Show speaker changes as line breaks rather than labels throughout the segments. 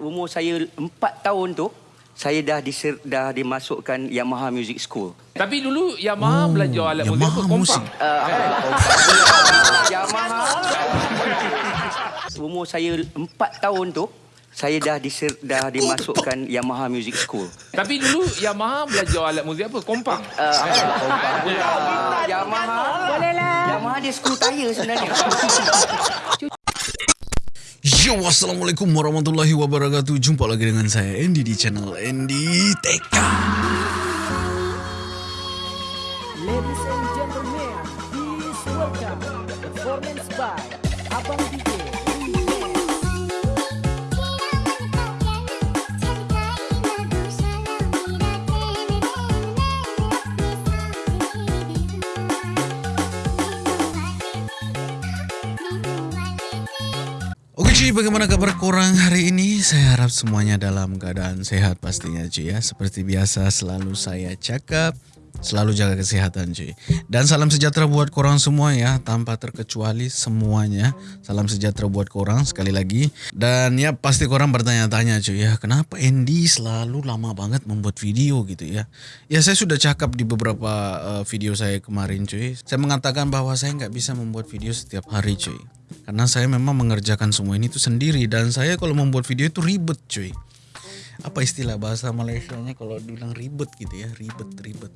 umur saya 4 tahun tu saya dah diser, dah dimasukkan Yamaha Music School.
Tapi dulu Yamaha oh, belajar alat muzik
Yamaha
apa? Kompang.
musik.
Uh, Yamaha umur saya 4 tahun tu saya dah diser, dah dimasukkan Yamaha Music School.
Tapi dulu Yamaha belajar alat muzik apa? Kompang.
Uh, Yamaha boleh lah. Yamaha dia screw tire sebenarnya.
Yo, Assalamualaikum warahmatullahi wabarakatuh. Jumpa lagi dengan saya Andy di channel Andy Teka Cuy, bagaimana kabar korang hari ini? Saya harap semuanya dalam keadaan sehat pastinya cuy ya Seperti biasa selalu saya cakap Selalu jaga kesehatan cuy. Dan salam sejahtera buat korang semua ya. Tanpa terkecuali semuanya. Salam sejahtera buat korang sekali lagi. Dan ya pasti korang bertanya-tanya cuy ya Kenapa Andy selalu lama banget membuat video gitu ya? Ya saya sudah cakap di beberapa uh, video saya kemarin cuy. Saya mengatakan bahwa saya nggak bisa membuat video setiap hari cuy. Karena saya memang mengerjakan semua ini tuh sendiri. Dan saya kalau membuat video itu ribet cuy apa istilah bahasa Malaysianya kalau dibilang ribet gitu ya ribet ribet.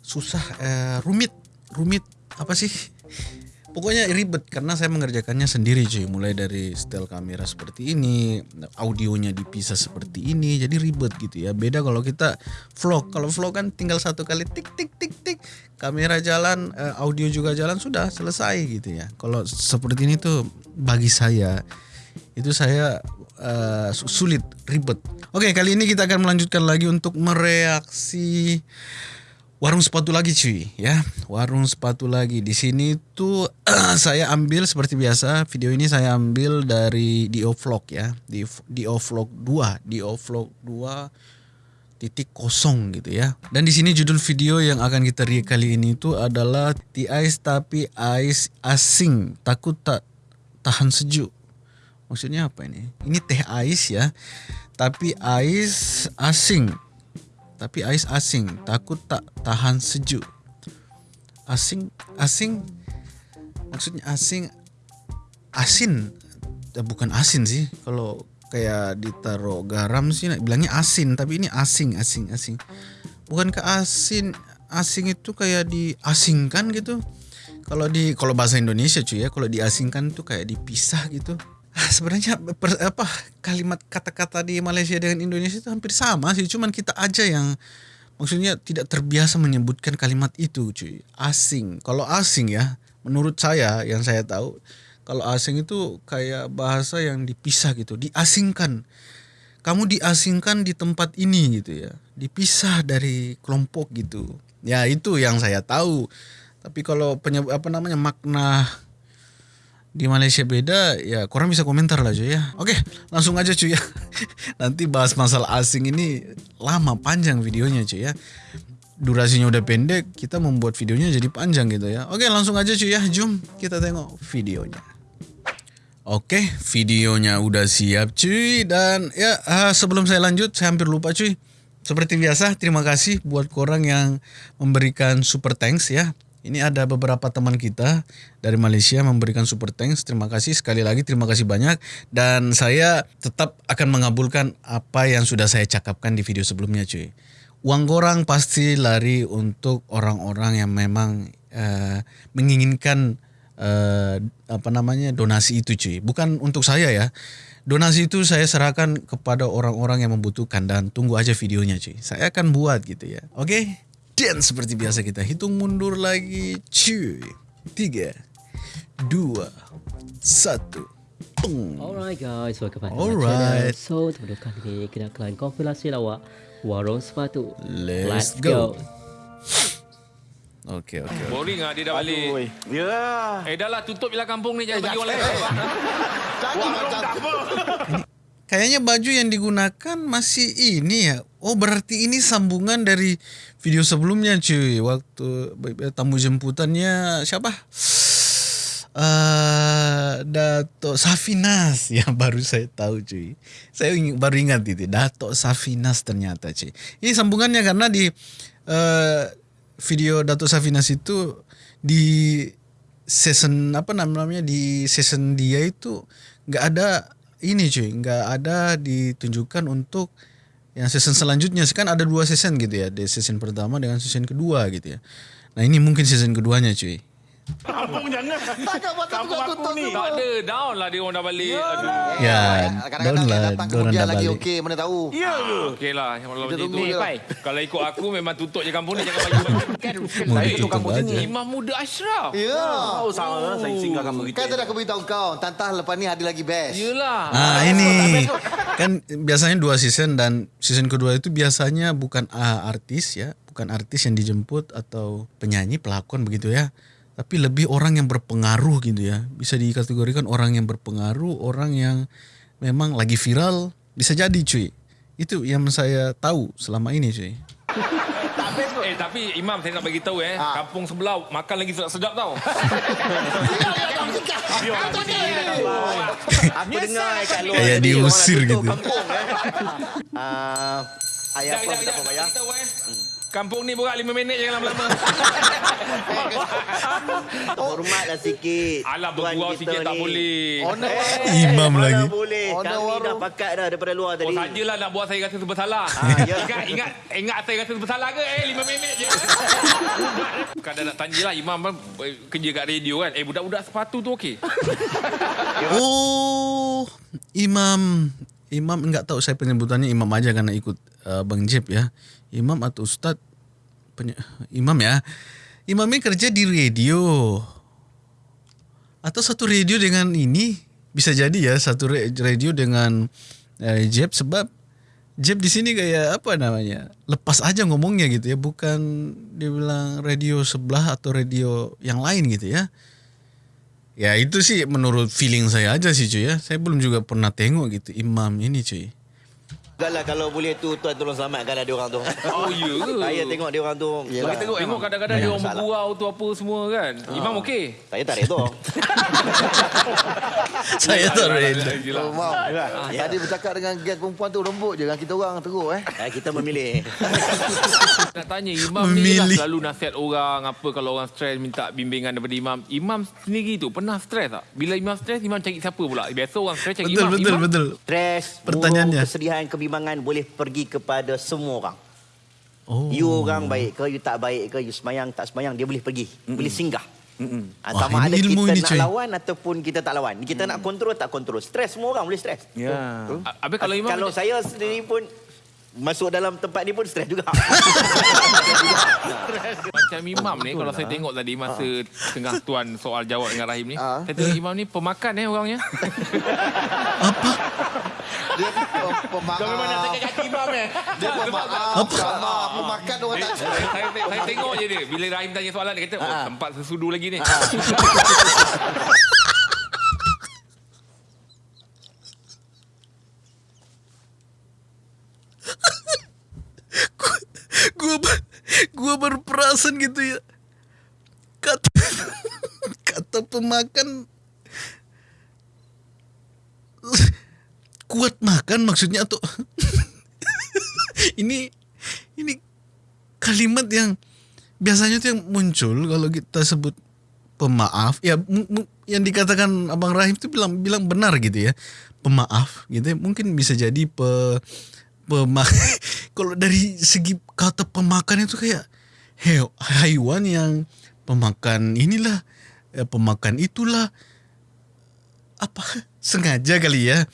Susah eh, rumit rumit apa sih? Pokoknya ribet karena saya mengerjakannya sendiri cuy. Mulai dari setel kamera seperti ini audionya dipisah seperti ini jadi ribet gitu ya. Beda kalau kita vlog. Kalau vlog kan tinggal satu kali tik tik tik tik. Kamera jalan eh, audio juga jalan sudah selesai gitu ya. Kalau seperti ini tuh bagi saya itu saya uh, sulit ribet. Oke kali ini kita akan melanjutkan lagi untuk mereaksi warung sepatu lagi cuy ya. Warung sepatu lagi. Di sini tuh saya ambil seperti biasa video ini saya ambil dari Dio Vlog ya. Di Dio Vlog 2 Dio Vlog 2 titik kosong gitu ya. Dan di sini judul video yang akan kita react kali ini itu adalah the ice tapi ice asing. Takut tak tahan sejuk maksudnya apa ini? Ini teh ais ya. Tapi ais asing. Tapi ais asing. Takut tak tahan sejuk. Asing asing. Maksudnya asing asin. Eh, bukan asin sih. Kalau kayak ditaruh garam sih bilangnya asin. Tapi ini asing asing asing. Bukan ke asin asing itu kayak diasingkan gitu? Kalau di kalau bahasa Indonesia cuy ya kalau diasingkan tuh kayak dipisah gitu sebenarnya apa kalimat kata-kata di Malaysia dengan Indonesia itu hampir sama sih cuman kita aja yang maksudnya tidak terbiasa menyebutkan kalimat itu cuy. Asing. Kalau asing ya menurut saya yang saya tahu kalau asing itu kayak bahasa yang dipisah gitu diasingkan. Kamu diasingkan di tempat ini gitu ya dipisah dari kelompok gitu. Ya itu yang saya tahu. Tapi kalau penyebut apa namanya makna di Malaysia beda ya kurang bisa komentar lah cuy ya. Oke langsung aja cuy ya. Nanti bahas masalah asing ini lama panjang videonya cuy ya. Durasinya udah pendek kita membuat videonya jadi panjang gitu ya. Oke langsung aja cuy ya. Jom kita tengok videonya. Oke, videonya udah siap cuy dan ya uh, sebelum saya lanjut saya hampir lupa cuy. Seperti biasa, terima kasih buat korang yang memberikan super thanks ya. Ini ada beberapa teman kita dari Malaysia memberikan super thanks. Terima kasih sekali lagi, terima kasih banyak. Dan saya tetap akan mengabulkan apa yang sudah saya cakapkan di video sebelumnya cuy. Uang korang pasti lari untuk orang-orang yang memang uh, menginginkan uh, apa namanya donasi itu cuy. Bukan untuk saya ya. Donasi itu saya serahkan kepada orang-orang yang membutuhkan dan tunggu aja videonya cuy. Saya akan buat gitu ya. Oke? Okay? Dan seperti biasa kita hitung mundur lagi cuy. Tiga, dua, satu. Pung.
Alright guys, welcome back to
Alright.
my channel. So, teman kali ini kita akan kompilasi lawak Warung Sepatu.
Let's go. Okey okey.
Boring ah dia dah balik.
Ya.
Eh dah lah tutup je lah kampung ni jangan bagi orang lain.
Jangan macam tu.
Kayaknya baju yang digunakan masih ini ya. Oh berarti ini sambungan dari video sebelumnya cuy. Waktu tamu jemputannya siapa? uh, Dato Safinas yang baru saya tahu cuy. Saya ing- baru ingat itu Dato Safinas ternyata cuy. Ini sambungannya karena di uh, video Dato Safinas itu di season apa namanya di season dia itu nggak ada ini cuy, nggak ada ditunjukkan untuk yang season selanjutnya kan ada dua season gitu ya, di season pertama dengan season kedua gitu ya. Nah ini mungkin season keduanya cuy.
Kampung jangan.
Takkan patut
Kampung
tukar
aku
tutup
ni.
Tak ada. Down lah dia orang dah balik. Aduh.
Ya,
Kadang-kadang dia
lah,
datang
dorang
kemudian
dah
lagi
balik.
okey, mana tahu.
Ya ke?
Okey lah. Kalau macam itu. Pai, Kalau ikut aku memang tutup je kampung ni. Jangan baju. kan
Mau
Eh,
tutup
kampung sini. Imam muda Ashraf.
Ya.
Oh, sama saya singgah kampung kita.
Kan saya dah aku beritahu kau, tantah lepas ni ada lagi best.
Yelah.
Ah ini kan biasanya dua season dan season kedua itu biasanya bukan ah, artis ya, bukan artis yang dijemput atau penyanyi pelakon begitu ya, tapi lebih orang yang berpengaruh gitu ya. Bisa dikategorikan orang yang berpengaruh, orang yang memang lagi viral, bisa jadi cuy. Itu yang saya tahu selama ini cuy.
Eh tapi Imam saya nak bagi tahu eh
Ah.
kampung sebelah makan lagi sedap-sedap tau.
Aku dengar kat luar
Kayak
tadi,
diusir gitu.
Kampung, eh. Ah, ayah apa tak apa bayar?
Eh. Kampung ni borak 5 minit jangan lama-lama.
Hormatlah sikit.
Alah bergurau sikit tak
ni.
boleh.
Owner
Imam
mana
lagi.
boleh.
Owner
Kami dah
warung.
pakat dah daripada luar
Oh
tadi.
sajalah nak buat saya rasa bersalah.
Ah, ya.
Ingat ingat ingat saya rasa bersalah ke? Eh 5 minit je. Kadang nak tanya lah Imam kan eh, kerja kat radio kan. Eh budak-budak sepatu tu okey.
Oh, Imam Imam enggak tahu saya penyebutannya Imam aja karena ikut uh, Bang Jeb ya. Imam atau Ustad penye- Imam ya. Imam ini kerja di radio. Atau satu radio dengan ini bisa jadi ya satu radio dengan uh, Jeb sebab Jeb di sini kayak apa namanya lepas aja ngomongnya gitu ya bukan dia bilang radio sebelah atau radio yang lain gitu ya Ya itu sih menurut feeling saya aja sih cuy ya. Saya belum juga pernah tengok gitu imam ini cuy.
Enggak lah kalau boleh tu tuan tolong selamatkan lah dia orang tu.
Oh ya?
Saya tengok dia orang tu. Bagi tengok
Tengok
Imam.
kadang-kadang dia orang bergurau tu apa semua kan. Imam okey.
Saya tak redha.
Saya tak.
Yelah.
Oh, Mau.
Ya.
Tadi bercakap dengan guest perempuan tu lembut je dengan kita orang teruk eh.
Eh, kita memilih.
Nak tanya Imam ni lah selalu nasihat orang apa kalau orang stres minta bimbingan daripada Imam. Imam sendiri tu pernah stres tak? Bila Imam stres Imam cari siapa pula? Biasa orang stres cari
Betul
Imam.
betul
Imam,
betul.
Stres,
Pertanyaannya.
kesedihan, kebimbangan boleh pergi kepada semua orang.
Oh.
You orang baik ke, you tak baik ke, you semayang, tak semayang, dia boleh pergi. Boleh singgah. Ha,
Wah,
sama
ini
ada
ilmu
kita
ini,
nak
cuy.
lawan ataupun kita tak lawan. Kita nak kontrol, tak kontrol. Stres, semua orang boleh stres.
Ya.
Habis kalau Imam
Kalau saya sendiri pun masuk dalam tempat ni pun stres juga.
Macam Imam ni kalau saya tengok tadi masa tengah tuan soal jawab dengan Rahim ni,
Ah.
saya tengok Imam ni pemakan eh orangnya.
Dia pem- pemaaf.
kaki Imam eh.
Dia pemaaf. Pemaaf. Pemakan orang tak
saya, saya, saya tengok je dia bila Rahim tanya soalan dia kata oh tempat sesudu lagi ni.
Gua ber- gua berperasan gitu ya. Kata kata pemakan kuat makan maksudnya atau ini ini kalimat yang biasanya tuh yang muncul kalau kita sebut pemaaf. Ya yang dikatakan abang Rahim itu bilang bilang benar gitu ya. Pemaaf gitu ya. mungkin bisa jadi pe pema kalau dari segi kata pemakan itu kayak he, haiwan yang pemakan inilah eh, pemakan itulah. Apa? Sengaja kali ya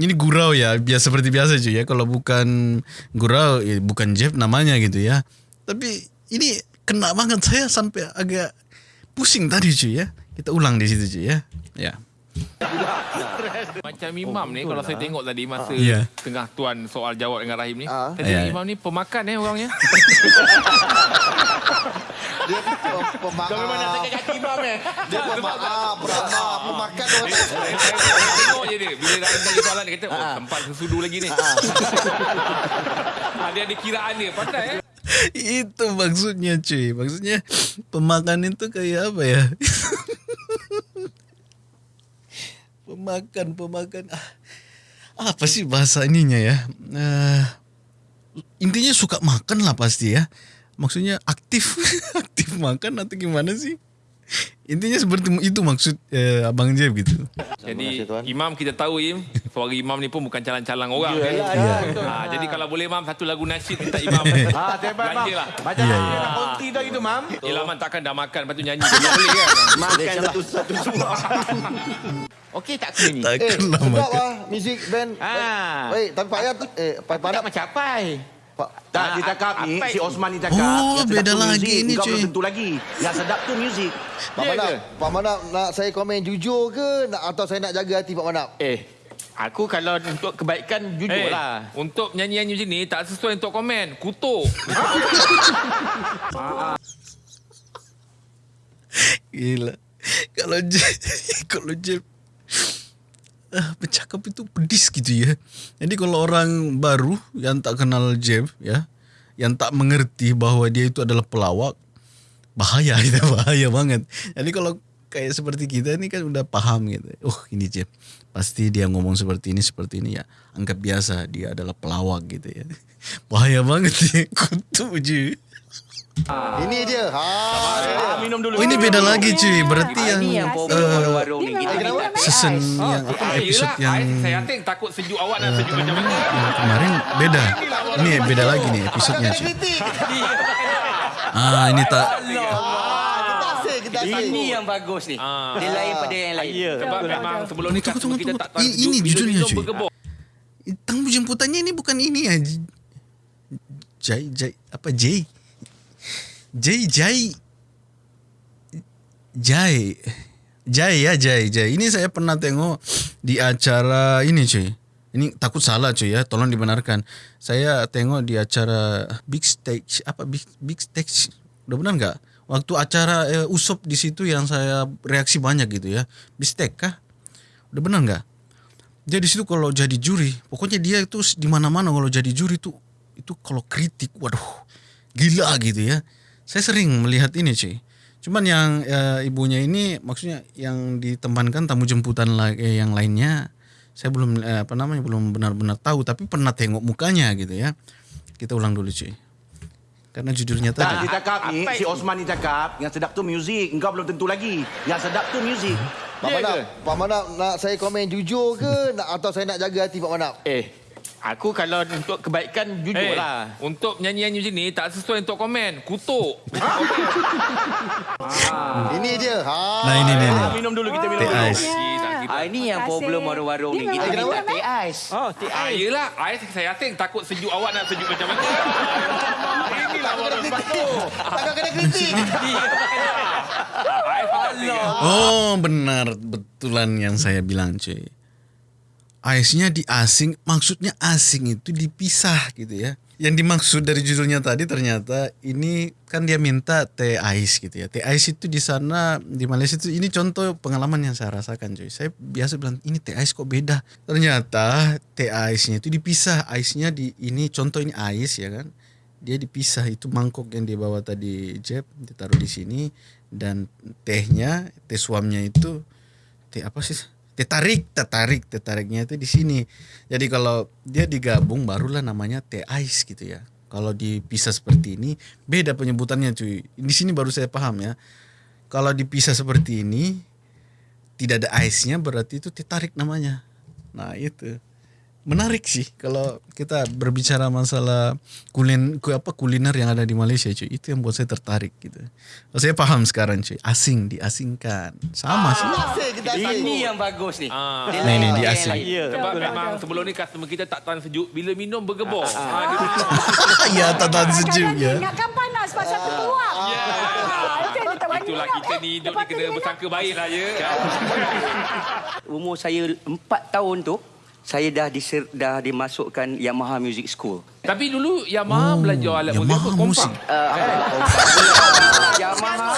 ini gurau ya biasa seperti biasa cuy ya kalau bukan gurau ya bukan Jeff namanya gitu ya tapi ini kena banget saya sampai agak pusing tadi cuy ya kita ulang di situ cuy ya ya
Macam Imam ni kalau saya tengok tadi masa
Ya.
tengah tuan soal jawab dengan Rahim ni,
Ah.
saya tengok
Ya.
Imam ni pemakan eh orangnya.
Dia pem- pemaaf.
kaki Imam eh.
Dia pemaaf. Pemaaf. Pemakan orang tak
saya tengok je dia bila Rahim tanya soalan dia kata oh tempat sesudu lagi ni. Ada ada kiraan dia pandai eh.
itu maksudnya cuy maksudnya pemakan itu kayak apa ya pemakan, pemakan. Ah, apa sih bahasa ininya ya? Eh, intinya suka makan lah pasti ya. Maksudnya aktif, aktif makan atau gimana sih? Intinya seperti itu maksud eh, Abang Jeb gitu.
Jadi Imam kita tahu Im, suara Imam ni pun bukan calang-calang orang. kan? Ha, jadi kalau boleh Mam satu lagu nasyid minta Imam.
Ah, tempat mam.
Lah.
Macam yeah,
ya.
nak konti dah gitu mam.
Yelah Man takkan dah makan lepas tu nyanyi. Tak boleh kan?
Makan satu-satu semua. Okey tak aku ni?
Eh,
Takkanlah
sedap
makan.
lah Muzik band
Ah.
Baik, tapi Pak Ayat Eh, Pak
Tak
Panak
macam apa? Tak,
Ah,
dia cakap ni,
apa
si? Osman ni cakap.
Oh,
yang sedap
beda
tu
lagi ni,
Kau
cuy.
belum tentu lagi. Yang sedap tu muzik.
Pak
Ya
Manap
ke?
Pak Manap nak saya komen jujur ke nak, Atau saya nak jaga hati Pak Manap
Eh, aku kalau untuk kebaikan jujur
Eh,
lah.
untuk nyanyi-nyanyi macam ni tak sesuai untuk komen. Kutuk.
Gila. Kalau Jeb, kalau Jeb ah, bercakap itu pedis gitu ya. Jadi kalau orang baru yang tak kenal Jeb ya, yang tak mengerti bahwa dia itu adalah pelawak, bahaya itu bahaya banget. Jadi kalau kayak seperti kita ini kan udah paham gitu. Oh ini Jeb, pasti dia ngomong seperti ini seperti ini ya. Anggap biasa dia adalah pelawak gitu ya. Bahaya banget ya, kutu je.
Ini dia ha.
Ah, minum dulu.
Oh ini beda lagi cuy. Berarti
Ah,
yang
Ini yang problem
eh,
warung-warung ni. Kita minta teh
season yang apa
Ah,
episode
yelah,
yang
saya yakin takut sejuk awak dan sejuk macam mana.
kemarin beda. Ini beda lagi nih episodenya cuy. Ah ini tak
Ah, Kita asyik Kita asyik
Ini yang bagus ni.
Ah.
Dia lain pada yang lain.
Sebab memang sebelum ni
Tunggu,
customer
tunggu,
kita tak tahan
Ini- judulnya, cuy.
bergebor.
tamu jemputannya ini bukan ini ya. Jai Jai apa Jai? Jai Jai Jai Jai ya Jai Jai. Ini saya pernah tengok di acara ini cuy. Ini takut salah cuy ya, tolong dibenarkan. Saya tengok di acara Big Stage apa Big Big Stage. Udah benar nggak? Waktu acara eh, Usop di situ yang saya reaksi banyak gitu ya. Big Stage kah? Udah benar nggak? Dia di situ kalau jadi juri, pokoknya dia itu di mana-mana kalau jadi juri tuh itu kalau kritik, waduh, gila gitu ya. Saya sering melihat ini cuy. Cuman yang eh, ibunya ini maksudnya yang ditempatkan tamu jemputan la- eh, yang lainnya, saya belum eh, apa namanya belum benar-benar tahu, tapi pernah tengok mukanya gitu ya. Kita ulang dulu cuy. Karena judulnya tadi.
dia cakap ni, si? Osman ni cakap, yang sedap tu muzik. Engkau belum tentu lagi. Yang sedap tu muzik.
Pak
Ya
Manap? Pak Manap nak saya komen jujur ke nak, Atau saya nak jaga hati Pak Manap
Eh, aku kalau untuk kebaikan jujur
Eh,
lah.
untuk nyanyi-nyanyi macam ni tak sesuai untuk komen. Kutuk.
Ini dia ha,
Nah ini nih.
Ah, minum dulu kita minum
Teh
dulu.
ais.
Ah, ini yang problem warung-warung ni. Kita minta teh ais.
Oh, teh
Ah,
ais.
yelah, I, saya yakin takut sejuk awak nak sejuk macam mana. Inilah warung.
Takkan kena kritik
dia.
Oh benar betulan yang saya bilang cuy. Aisnya di asing, maksudnya asing itu dipisah gitu ya. Yang dimaksud dari judulnya tadi ternyata ini kan dia minta teh ais gitu ya. Teh ais itu di sana di Malaysia itu ini contoh pengalaman yang saya rasakan cuy. Saya biasa bilang ini teh ais kok beda. Ternyata teh aisnya itu dipisah. Aisnya di ini contoh ini ais ya kan. Dia dipisah itu mangkok yang dia bawa tadi Jeb ditaruh di sini dan tehnya teh suamnya itu teh apa sih teh tarik teh tarik teh tariknya itu di sini. Jadi kalau dia digabung barulah namanya teh ais gitu ya. Kalau dipisah seperti ini beda penyebutannya cuy. Di sini baru saya paham ya. Kalau dipisah seperti ini tidak ada aisnya berarti itu teh tarik namanya. Nah itu menarik sih kalau kita berbicara masalah kulin ku- apa kuliner yang ada di Malaysia cuy itu yang buat saya tertarik gitu. Oh, saya paham sekarang cuy asing diasingkan sama sih.
Asyik kita
Ini yang bagus ni.
Ah.
Dia
Ni,
lain
ni,
pada
dia
yang
asing.
lain.
Sebab memang sebelum ni customer kita tak tahan sejuk. Bila minum bergebor. Ah, dia
ya tatan sejuk ya.
Ingatkan panas pasal tu keluar.
Ya.
Tak berani
Itulah kita
Eh,
ni hidup ni kena bersangka baik lah ya.
Umur saya 4 tahun tu, saya dah diser, dah dimasukkan Yamaha Music School.
Tapi dulu Yamaha belajar alat muzik
Yamaha
apa? Kompak.
musik.
Uh, Yamaha.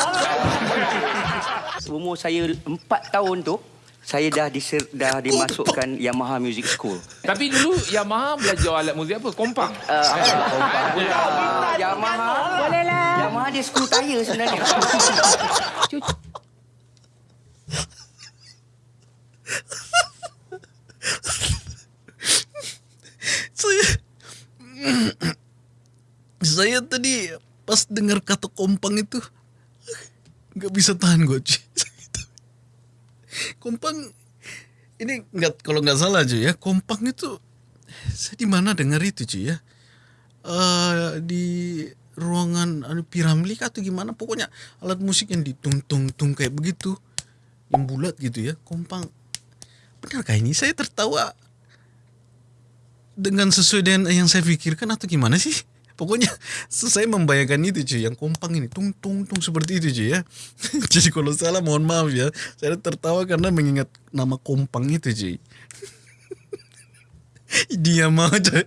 Umur saya 4 tahun tu, saya dah diser, dah dimasukkan Yamaha Music School.
Tapi dulu Yamaha belajar alat muzik apa? Kompak.
Uh, uh, Yamaha.
Boleh lah.
Yamaha dia skru tayar sebenarnya.
Cucu
saya saya tadi pas dengar kata kompang itu nggak bisa tahan gue cuy. Kompang ini nggak kalau nggak salah cuy ya. Kompang itu saya di mana dengar itu cuy ya? Uh, di ruangan anu piramli atau gimana? Pokoknya alat musik yang ditung tung tung kayak begitu yang bulat gitu ya. Kompang benar kah ini? Saya tertawa dengan sesuai dengan yang saya pikirkan atau gimana sih? Pokoknya saya membayangkan itu cuy. Yang kompang ini tung tung tung seperti itu cuy ya. Jadi kalau salah mohon maaf ya. Saya tertawa karena mengingat nama kompang itu cuy. Dia mau cuy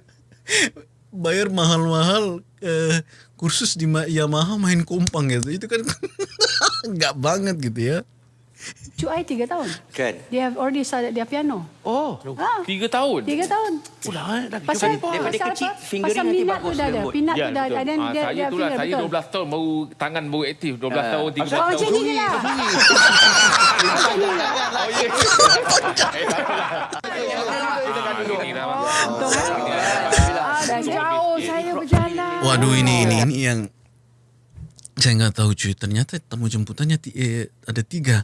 bayar mahal-mahal eh, kursus di Ma- Yamaha main kompang gitu. Itu kan nggak banget gitu ya
Cuk I tiga tahun.
Kan?
They have already started their piano.
Oh.
Ah,
Tiga tahun.
tiga tahun.
Udah eh, dah
Pasal,
Daripada
pasal
kecil,
apa?
fingering
Pasal minat tu dah ada. Minat
Ya,
tu dah ada.
betul.
Dan
Ah,
dia,
saya
dia
itulah
finger,
saya
betul.
12 tahun baru tangan baru aktif 12
Ah.
tahun 13
Oh,
tahun.
macam ni lah.
Ah,
kan? Ah, dah jauh saya berjalan.
Waduh ini ini ini yang saya nggak tahu cuy. Ternyata tamu jemputannya eh, ada tiga.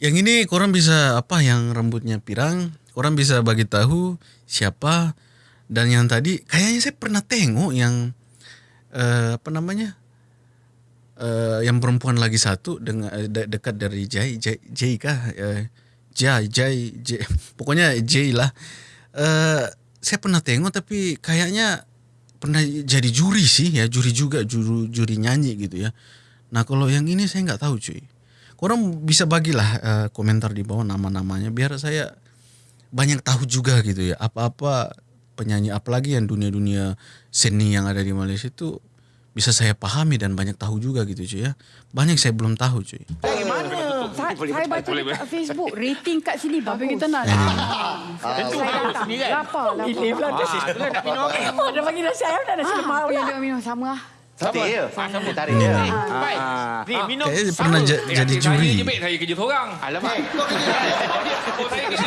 Yang ini korang bisa apa yang rambutnya pirang, korang bisa bagi tahu siapa dan yang tadi kayaknya saya pernah tengok yang eh, apa namanya eh, yang perempuan lagi satu dengan eh, de- dekat dari Jai Jai, Jai kah eh, Jai Jai Jai pokoknya Jai lah. Eh, saya pernah tengok tapi kayaknya pernah jadi juri sih ya juri juga juru juri nyanyi gitu ya. Nah kalau yang ini saya nggak tahu cuy. Korang bisa bagilah eh, komentar di bawah nama-namanya biar saya banyak tahu juga gitu ya apa-apa penyanyi apalagi yang dunia-dunia seni yang ada di Malaysia itu bisa saya pahami dan banyak tahu juga gitu cuy ya. Banyak saya belum tahu cuy.
Saya, saya baca
Boleh,
dekat Facebook rating kat sini bagus. Tapi kita nak.
Eh,
Tentu
Saya
harus
datang.
ni kan.
Lapar, lapar.
Ah, itulah nak minum okey.
Oh, dia bagi nasi ayam dan nasi lemak. Yang dia minum sama lah.
Sama ya. Sama tarik dia. Baik. Ni minum.
Kayaknya pernah ja- jadi juri.
Saya je saya kerja seorang.
Alamak.
Saya kerja.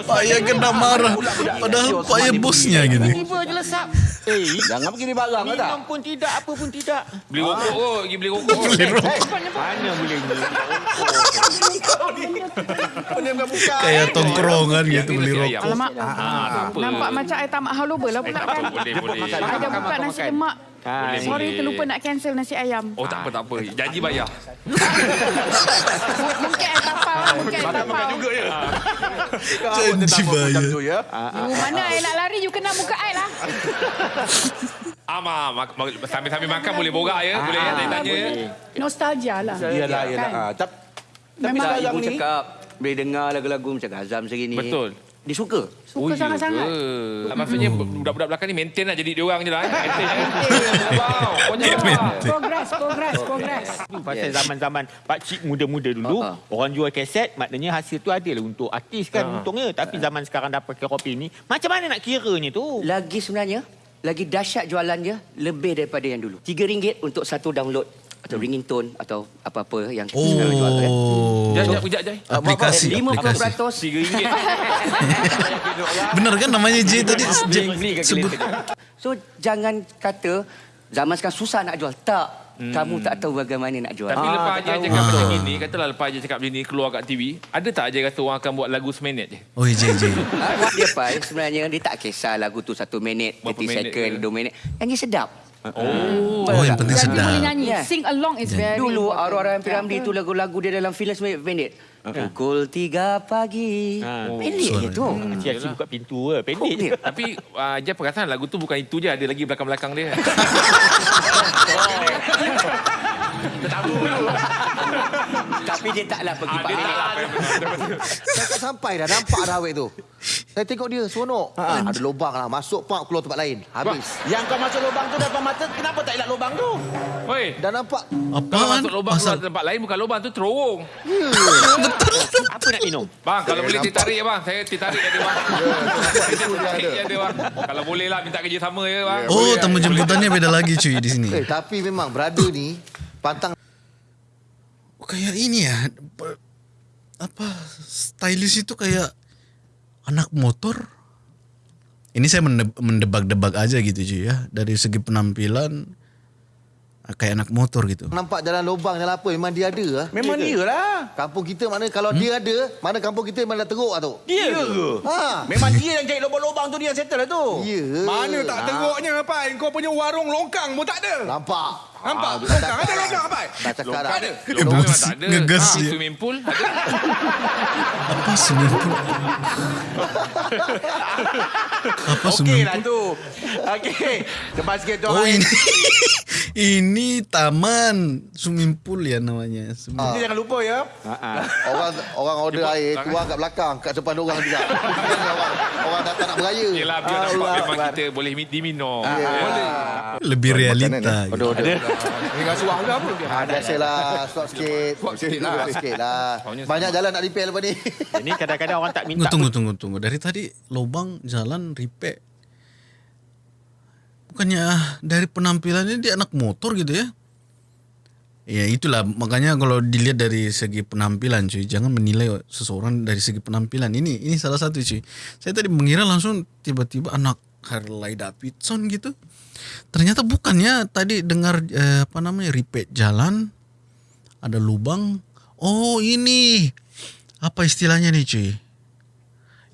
Pak ya kena marah padahal Pak ya bosnya gitu.
Tiba je lesap. Eh, jangan pergi barang ke tak? Minum pun tidak, apa pun tidak.
Beli rokok kot, pergi beli rokok.
Mana boleh ni?
Kayak tongkrongan gitu beli rokok.
Alamak.
Ah.
Nampak macam air tamak haloba lah pula kan.
Boleh, boleh.
Ada buka nasi lemak.
Ah,
Boleh,
Sorry
boleh.
terlupa nak cancel nasi ayam.
Oh, tak apa, tak apa. Janji bayar.
Mungkin air tapau lah. Mungkin air tapau.
Janji bayar.
ya.
You mana air nak lari, you kena buka air lah.
Ama, sambil-sambil makan boleh borak ya. Boleh ya, tanya-tanya ya.
Nostalgia lah.
Iyalah, iyalah.
Kan?
Ah, tap- Tapi
Memang
sekarang
Ibu
ni,
cakap boleh dengar lagu-lagu macam Gazam segi ni.
Betul.
Dia suka.
Suka sangat-sangat.
ke? Maksudnya budak-budak belakang ni maintain lah jadi dia orang je lah. Maintain.
Progress, progress, progress.
Pasal zaman-zaman pakcik muda-muda dulu,
ha.
orang jual kaset, maknanya hasil tu adalah untuk artis kan untungnya. Tapi zaman sekarang dah pakai kopi ni, macam mana nak kiranya tu?
Lagi sebenarnya, lagi dahsyat jualannya lebih daripada yang dulu. RM3 untuk satu download atau ringing tone atau apa-apa yang kita sekarang jual tu kan.
Jap,
Oh,
jap, kejap, jap.
aplikasi, aplikasi.
50%
RM3.
Benar kan namanya J tadi? J, sebut.
So jangan kata zaman sekarang susah nak jual. Tak. Kamu tak tahu bagaimana nak jual.
Tapi lepas Ajay cakap macam ni, katalah lepas Ajay cakap macam ni, keluar kat TV, ada tak Ajay kata orang akan buat lagu seminit je?
Oh J J.
Ah, dia Pai sebenarnya dia tak kisah lagu tu satu minit,
Berapa
30
minit
second, dua minit. Nyanyi sedap.
Oh.
Oh yang penting
Dan dia boleh
sedap.
nyanyi.
Yeah.
Sing along is very
Dulu
important.
Arwah Rayyan Piramli itu lagu-lagu dia dalam filem seminit pendek. Pukul tiga pagi.
Ah.
Pendek je tu.
Cik-cik buka pintu ke, pendek je.
Tapi uh, Ajay perasan lagu tu bukan itu je, ada lagi belakang-belakang dia.
Tapi dia taklah pergi
Ah,
Pak
saya tak sampai dah. Nampak dah awet tu. Saya tengok dia, seronok. Ha, ada lubang lah. Masuk pak, keluar tempat lain. Habis.
Yang kau masuk lubang tu depan mata, kenapa tak elak lubang tu?
Oi,
Dah nampak.
kalau
Apaan?
masuk lubang
Pasal
keluar tempat lain, bukan lubang tu terowong.
Apa nak minum?
Bang, kalau boleh ditarik ya bang. Saya ditarik bang. Je dia bang. Kalau boleh lah minta kerja sama ya bang.
Oh tamu jemputannya beda lagi cuy di sini.
Eh, tapi memang brother ni pantang
kayak ini ya. Apa- stylish itu kayak anak motor ini saya mende- mendebak-debak aja gitu cuy ya. Dari segi penampilan ah, kayak anak motor gitu.
Nampak jalan lubang, jalan apa, memang dia ada lah.
Memang dia lah.
Kampung kita mana kalau dia ada, mana kampung kita memang dah teruk lah tu.
Dia ke?
Ha.
Memang dia yang cari lubang-lubang tu dia yang settle lah tu.
Ya.
Mana tak teruknya apa? Kau punya warung longkang pun tak ada.
Nampak.
Nampak?
Ah,
Longkang ada longkang apa?
Dah cakap dah.
Tak ada.
Longkang memang tak ada.
Ngegas
Ha. Swimming pool ada.
Apa swimming pool? Apa
Okey
swimming
lah
pool?
tu. Okey. Lepas sikit tu.
Oh ini ini taman swimming pool ya namanya. Swimming-
Ah.
Jangan lupa ya.
Orang orang order air, tuang kat belakang, kat depan orang juga. orang, orang datang nak beraya.
Yelah biar nampak
Allah
memang kita boleh mi- diminum.
Lebih realita.
Order, order.
Ni rasuah ke apa?
Ah, biasalah, stop sikit.
Stop sikit lah.
Stop sikit lah. Banyak jalan nak repair lepas ni.
Ini kadang-kadang orang tak minta.
tunggu, tunggu, tunggu. Dari tadi lubang jalan repair. Bukannya ah, dari penampilannya dia anak motor gitu ya? Ya itulah makanya kalau dilihat dari segi penampilan cuy, jangan menilai seseorang dari segi penampilan. Ini ini salah satu cuy. Saya tadi mengira langsung tiba-tiba anak Harley Davidson gitu. Ternyata bukannya tadi dengar eh, apa namanya repair jalan ada lubang. Oh ini apa istilahnya nih cuy?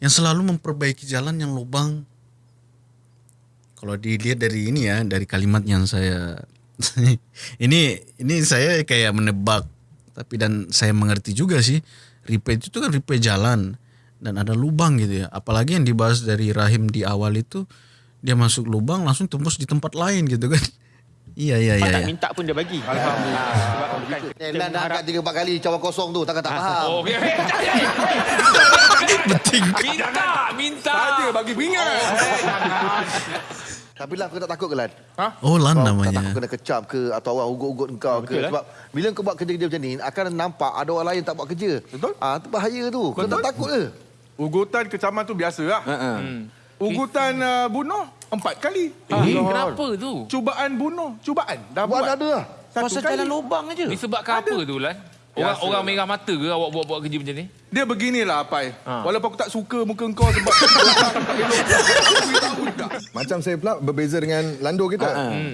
Yang selalu memperbaiki jalan yang lubang. Kalau dilihat dari ini ya, dari kalimat yang saya ini ini saya kayak menebak, tapi dan saya mengerti juga sih. Repair itu kan repair jalan dan ada lubang gitu ya. Apalagi yang dibahas dari rahim di awal itu dia masuk lubang langsung tembus di tempat lain gitu kan. Iya iya iya.
tak minta pun dia bagi.
Eh, Lan dah angkat tiga empat kali cawan kosong tu, takkan tak faham.
Oh, okey.
Beting.
minta, minta.
Saja bagi beringat.
Tapi lah kau tak takut ke Lan?
Oh lan
Kau tak
namanya.
takut kena kecam ke atau orang ugut-ugut engkau ke. Sebab bila kau buat kerja-kerja macam ni, akan nampak ada orang lain tak buat kerja.
Betul.
Ah, tu bahaya tu. Kau tak takut ke?
Ugutan kecaman tu biasa lah. Ugutan uh, bunuh empat kali.
Eh, kenapa tu?
Cubaan bunuh. Cubaan. Dah
Buat
buat.
ada lah.
Pasal jalan lubang aja.
Ni sebabkan apa tu Lan? Orang orang
lah.
merah mata ke awak buat-buat kerja macam ni?
Dia beginilah Apai.
Ha.
Walaupun aku tak suka muka kau sebab.
Macam saya pula berbeza dengan Lando kita.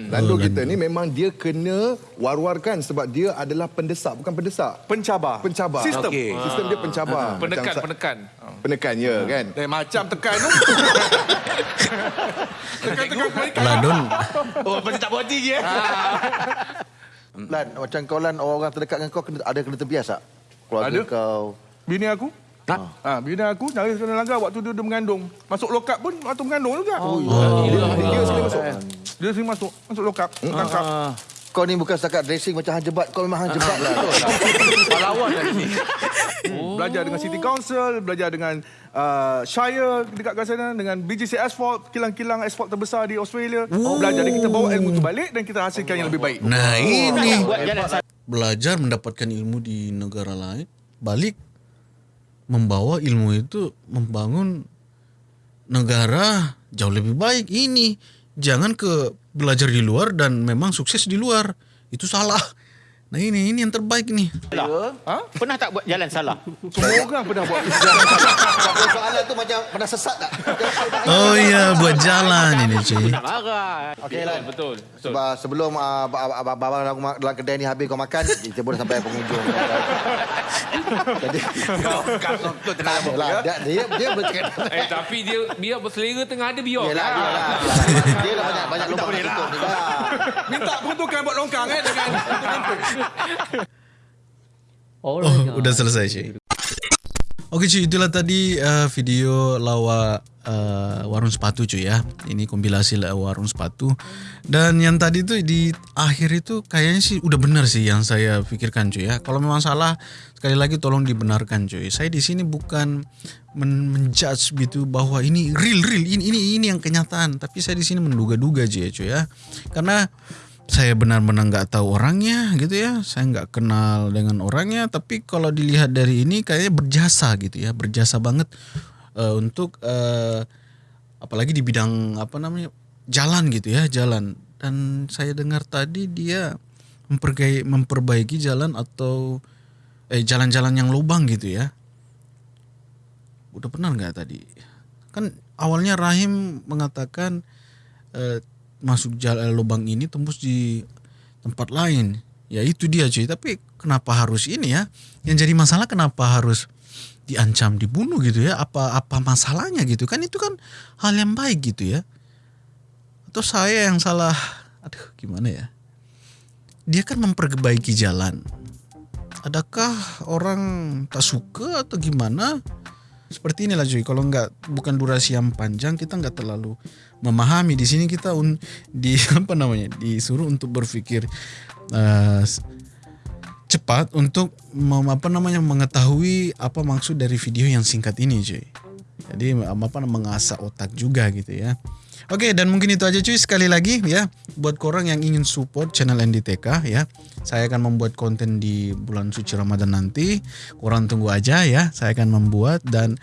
Lando kita ni memang dia kena war-warkan sebab dia adalah pendesak bukan pendesak.
Pencabar.
Pencabar.
Sistem.
Okey.
Sistem dia pencabar.
Penekan,
Macam
penekan.
Penekan ya kan.
Eh, macam tekan tu. Tekan-tekan.
Ladon
Oh, pasal tak hati je. eh?
Lan, macam kau Lan, orang-orang terdekat dengan kau kena, ada kena tempias tak? Keluarga
Ada.
kau.
Bini aku. Ha, bini aku nyaris kena langgar waktu dia, dia mengandung. Masuk lokap pun waktu mengandung juga. Oh,
Dia sekali masuk.
Dia sering masuk. Masuk lokap. Tangkap.
Kau ni bukan setakat dressing macam hang jebat. Kau memang hang jebat lah.
Pahlawan dah di sini.
Belajar dengan City Council, belajar dengan uh, Shire dekat kat sana, dengan BGC Asphalt, kilang-kilang asphalt terbesar di Australia. Belajar dan kita bawa ilmu tu balik dan kita hasilkan yang lebih baik.
Nah ini
jalan satu.
belajar mendapatkan ilmu di negara lain, balik membawa ilmu itu membangun negara jauh lebih baik. Ini jangan ke belajar di luar dan memang sukses di luar itu salah. Nah ini ini yang terbaik nih.
Ha? Pernah tak buat jalan salah?
Semua orang pernah buat
Kau soalan tu macam pernah sesat tak?
Oh iya buat jalan ini cuy.
Tak marah.
Okey Lan.
Betul, betul.
Sebab sebelum uh, abang dalam, dalam kedai ni habis kau makan, kita boleh sampai pengunjung. Jadi,
Kau tenang abang.
lah, dia, dia, dia boleh cakap.
Eh tapi dia biar berselera tengah ada biar.
Yelah, dia lah. Dia lah banyak, banyak lubang nak tutup ni lah.
minta peruntukan buat longkang eh dengan.
Oh, udah selesai cuy. Oke cuy, itulah tadi uh, video lawak uh, warung sepatu cuy ya. Ini kompilasi la- warung sepatu. Dan yang tadi tuh di akhir itu kayaknya sih udah benar sih yang saya pikirkan cuy ya. Kalau memang salah sekali lagi tolong dibenarkan cuy. Saya di sini bukan men menjudge gitu bahwa ini real real ini ini ini yang kenyataan. Tapi saya di sini menduga-duga cuy ya cuy ya. Karena saya benar-benar nggak tahu orangnya gitu ya. Saya nggak kenal dengan orangnya tapi kalau dilihat dari ini kayaknya berjasa gitu ya berjasa banget eh, untuk eh, apalagi di bidang apa namanya jalan gitu ya jalan. Dan saya dengar tadi dia memperbaiki, memperbaiki jalan atau eh jalan-jalan yang lubang gitu ya. Udah pernah nggak tadi? Kan awalnya Rahim mengatakan eh, masuk jalan lubang ini tembus di tempat lain. Ya itu dia cuy. Tapi kenapa harus ini ya? Yang jadi masalah kenapa harus diancam dibunuh gitu ya? Apa apa masalahnya gitu kan? Itu kan hal yang baik gitu ya. Atau saya yang salah? Aduh gimana ya? Dia kan memperbaiki jalan. Adakah orang tak suka atau gimana? Seperti inilah cuy. Kalau nggak bukan durasi yang panjang kita nggak terlalu memahami. Di sini kita un, di apa namanya disuruh untuk berpikir eh, cepat untuk mem- apa namanya mengetahui apa maksud dari video yang singkat ini cuy. Jadi apa mengasah otak juga gitu ya. Oke dan mungkin itu aja cuy sekali lagi ya buat korang yang ingin support channel NDTK ya. Saya akan membuat konten di bulan suci Ramadan nanti. Korang tunggu aja ya. Saya akan membuat dan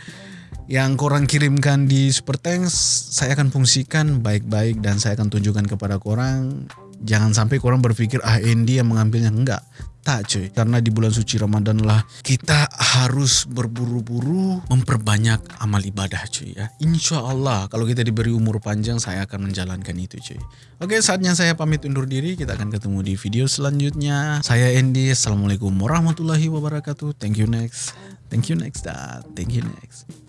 yang korang kirimkan di Super Thanks saya akan fungsikan baik-baik dan saya akan tunjukkan kepada korang jangan sampai korang berpikir ah Andy yang mengambilnya. Enggak. Tak cuy. Karena di bulan suci Ramadan lah kita harus berburu-buru memperbanyak amal ibadah cuy ya. Insya Allah kalau kita diberi umur panjang saya akan menjalankan itu cuy. Oke saatnya saya pamit undur diri. Kita akan ketemu di video selanjutnya. Saya Andy. Assalamualaikum warahmatullahi wabarakatuh. Thank you next. Thank you next dan thank you next